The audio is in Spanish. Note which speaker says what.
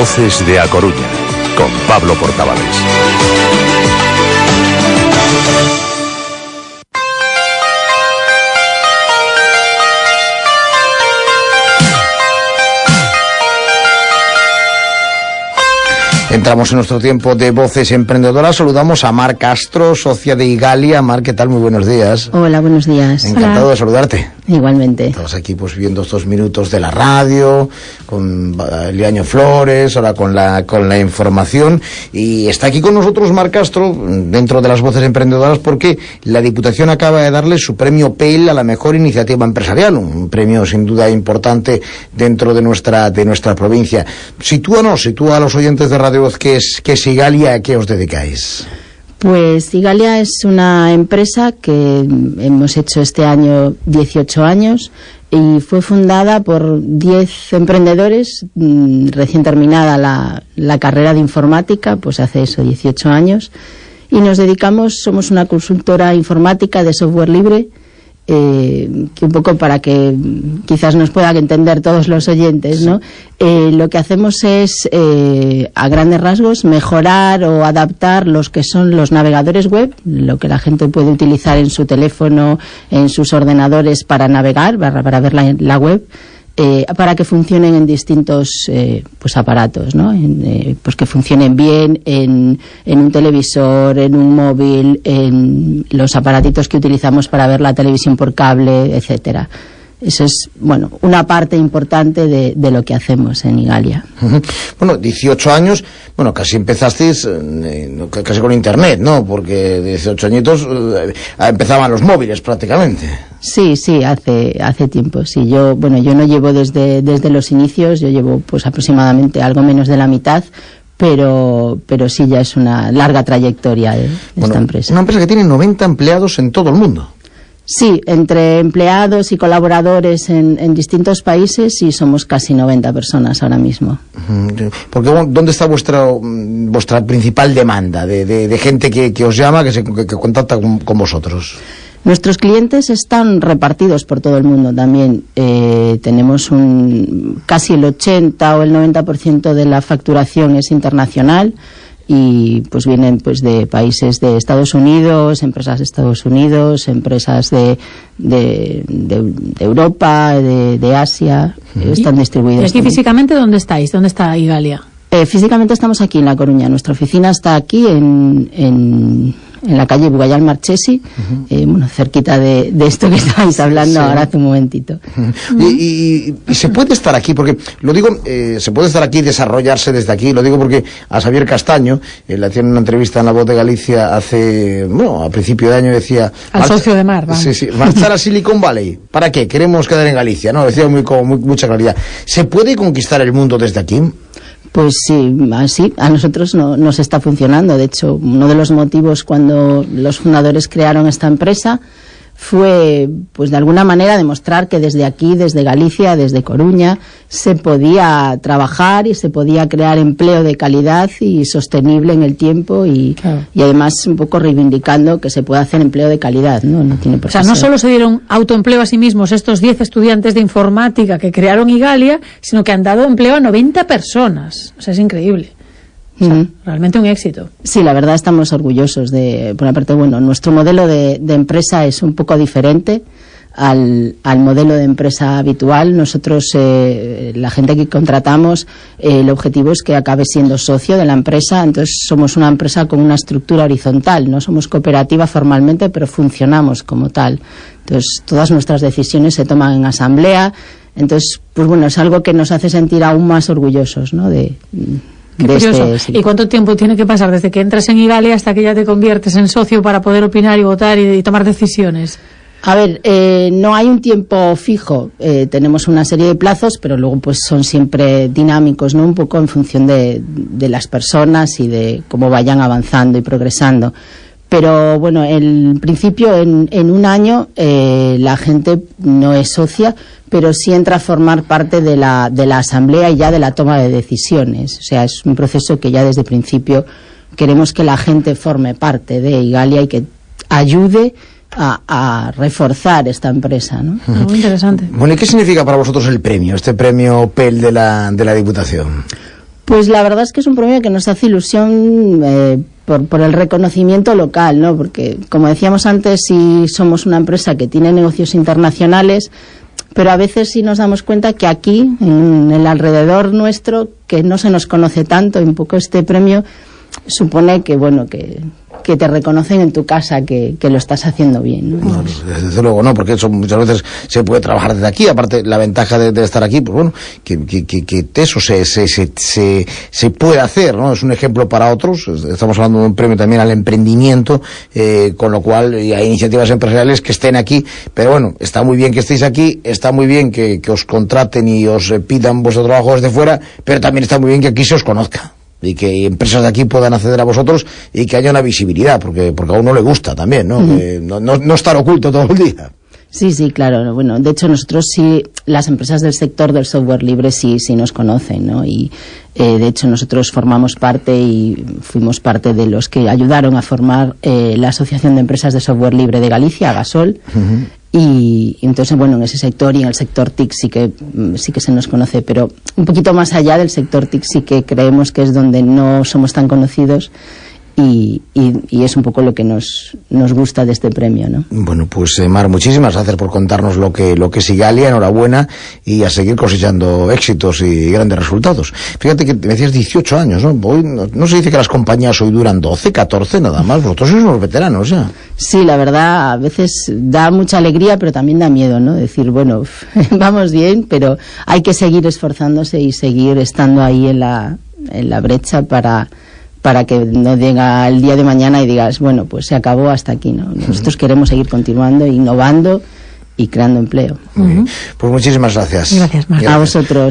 Speaker 1: Voces de A Coruña, con Pablo Portavales.
Speaker 2: Entramos en nuestro tiempo de voces emprendedoras. Saludamos a Mar Castro, socia de Igalia. Mar, ¿qué tal? Muy buenos días.
Speaker 3: Hola, buenos días.
Speaker 2: Encantado de saludarte.
Speaker 3: Igualmente.
Speaker 2: Estamos aquí pues viendo estos minutos de la radio, con Liaño Flores, ahora con la, con la información. Y está aquí con nosotros Mar Castro, dentro de las voces emprendedoras, porque la Diputación acaba de darle su premio PEL a la mejor iniciativa empresarial, un premio sin duda importante dentro de nuestra, de nuestra provincia. Sitúanos, sitúa a los oyentes de Radio ¿qué es, qué es Igalia? ¿A qué os dedicáis?
Speaker 3: Pues Igalia es una empresa que hemos hecho este año 18 años y fue fundada por 10 emprendedores, mm, recién terminada la, carrera de informática, pues hace eso, 18 años, y nos dedicamos, somos una consultora informática de software libre, eh, que un poco para que quizás nos puedan entender todos los oyentes, ¿no? Eh, lo que hacemos es, eh, a grandes rasgos, mejorar o adaptar los que son los navegadores web, lo que la gente puede utilizar en su teléfono, en sus ordenadores para navegar, para, ver la web, eh, para que funcionen en distintos eh, pues aparatos, ¿no? Eh, pues que funcionen bien en, en, un televisor, en un móvil, en los aparatitos que utilizamos para ver la televisión por cable, etcétera. Eso es, bueno, una parte importante de, de lo que hacemos en Igalia.
Speaker 2: Bueno, 18 años, bueno, casi empezasteis eh, casi con Internet, ¿no? Porque 18 añitos eh, empezaban los móviles prácticamente.
Speaker 3: Sí, sí, hace, hace tiempo, sí. Yo, bueno, yo no llevo desde, desde los inicios, yo llevo pues aproximadamente algo menos de la mitad, pero, pero sí ya es una larga trayectoria de, esta empresa.
Speaker 2: Una empresa que tiene 90 empleados en todo el mundo.
Speaker 3: Sí, entre empleados y colaboradores en, distintos países y somos casi 90 personas ahora mismo.
Speaker 2: Porque, ¿Dónde está vuestra, vuestra principal demanda de, gente que, os llama, que, se, contacta con, vosotros?
Speaker 3: Nuestros clientes están repartidos por todo el mundo también. Eh, tenemos un, casi el 80 o el 90% de la facturación es internacional y pues vienen pues de países de Estados Unidos, empresas de Estados Unidos, empresas de, de, Europa, de, Asia, están distribuidos.
Speaker 4: ¿Y aquí físicamente dónde estáis? ¿Dónde está Igalia?
Speaker 3: Eh, físicamente estamos aquí en La Coruña. Nuestra oficina está aquí en, en en la calle Bugayal Marchesi, eh, bueno, cerquita de, esto que estáis hablando ahora hace un momentito.
Speaker 2: y, se puede estar aquí, porque lo digo, eh, se puede estar aquí y desarrollarse desde aquí, lo digo porque a Xavier Castaño, eh, le hacían una entrevista en La Voz de Galicia hace, bueno, a principio de año decía...
Speaker 4: Al socio de Mar,
Speaker 2: Sí, sí, marchar a Silicon Valley. ¿Para qué? Queremos quedar en Galicia, ¿no? Decía muy, con mucha claridad. ¿Se puede conquistar el mundo desde aquí?
Speaker 3: Pues sí, así a nosotros no, nos está funcionando. De hecho, uno de los motivos cuando los fundadores crearon esta empresa fue, pues de alguna manera, demostrar que desde aquí, desde Galicia, desde Coruña, se podía trabajar y se podía crear empleo de calidad y sostenible en el tiempo y, y además un poco reivindicando que se puede hacer empleo de calidad, ¿no? no tiene por
Speaker 4: o sea, no solo se dieron autoempleo a sí mismos estos 10 estudiantes de informática que crearon Igalia, sino que han dado empleo a 90 personas. O sea, es increíble realmente un éxito.
Speaker 3: Sí, la verdad estamos orgullosos de, por una parte, bueno, nuestro modelo de, empresa es un poco diferente al, modelo de empresa habitual. Nosotros, eh, la gente que contratamos, eh, el objetivo es que acabe siendo socio de la empresa. Entonces, somos una empresa con una estructura horizontal. No somos cooperativa formalmente, pero funcionamos como tal. Entonces, todas nuestras decisiones se toman en asamblea. Entonces, pues bueno, es algo que nos hace sentir aún más orgullosos, ¿no? De,
Speaker 4: este ¿Y cuánto tiempo tiene que pasar desde que entras en Igalia hasta que ya te conviertes en socio para poder opinar y votar y, tomar decisiones?
Speaker 3: A ver, eh, no hay un tiempo fijo. Eh, tenemos una serie de plazos, pero luego pues son siempre dinámicos, ¿no? Un poco en función de, las personas y de cómo vayan avanzando y progresando. Pero bueno, en principio, en, en un año, eh, la gente no es socia, pero sí entra a formar parte de la, de la asamblea y ya de la toma de decisiones. O sea, es un proceso que ya desde el principio queremos que la gente forme parte de Igalia y que ayude a, reforzar esta empresa. ¿no?
Speaker 4: Muy interesante.
Speaker 2: Bueno, ¿y qué significa para vosotros el premio, este premio PEL de la, de la Diputación?
Speaker 3: Pues la verdad es que es un premio que nos hace ilusión eh, por, por, el reconocimiento local, ¿no? Porque, como decíamos antes, si somos una empresa que tiene negocios internacionales, pero a veces sí nos damos cuenta que aquí, en el alrededor nuestro, que no se nos conoce tanto, y un poco este premio supone que, bueno, que, que te reconocen en tu casa que, que lo estás haciendo bien. ¿no?
Speaker 2: Desde luego no, porque eso muchas veces se puede trabajar desde aquí, aparte la ventaja de, estar aquí, pues bueno, que, que, que eso se, se, se, se, se puede hacer, ¿no? Es un ejemplo para otros, estamos hablando de un premio también al emprendimiento, eh, con lo cual hay iniciativas empresariales que estén aquí, pero bueno, está muy bien que estéis aquí, está muy bien que, que os contraten y os eh, pidan vuestro trabajo desde fuera, pero también está muy bien que aquí se os conozca y que empresas de aquí puedan acceder a vosotros y que haya una visibilidad, porque, porque a uno le gusta también, ¿no? -huh. no, no, no, estar oculto todo el día.
Speaker 3: Sí, sí, claro. Bueno, de hecho nosotros sí, las empresas del sector del software libre sí, sí nos conocen, ¿no? Y eh, de hecho nosotros formamos parte y fuimos parte de los que ayudaron a formar eh, la Asociación de Empresas de Software Libre de Galicia, Gasol. Uh -huh. Y, entonces, bueno, en ese sector y en el sector TIC sí que, sí que se nos conoce, pero un poquito más allá del sector TIC sí que creemos que es donde no somos tan conocidos y, y, y, es un poco lo que nos, nos gusta de este premio, ¿no?
Speaker 2: Bueno, pues eh, Mar, muchísimas gracias por contarnos lo que, lo que es Igalia, enhorabuena y a seguir cosechando éxitos y grandes resultados. Fíjate que me decías 18 años, ¿no? Hoy, no, no, se dice que las compañías hoy duran 12, 14 nada más, vosotros sois unos veteranos ya.
Speaker 3: Sí, la verdad, a veces da mucha alegría, pero también da miedo, ¿no? Decir, bueno, vamos bien, pero hay que seguir esforzándose y seguir estando ahí en la, en la brecha para para que no llega el día de mañana y digas, bueno, pues se acabó hasta aquí, ¿no? Nosotros queremos seguir continuando, innovando y creando empleo.
Speaker 2: Uh -huh. Pues muchísimas gracias.
Speaker 4: Gracias, Marta.
Speaker 3: A vosotros.